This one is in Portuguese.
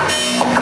Oh.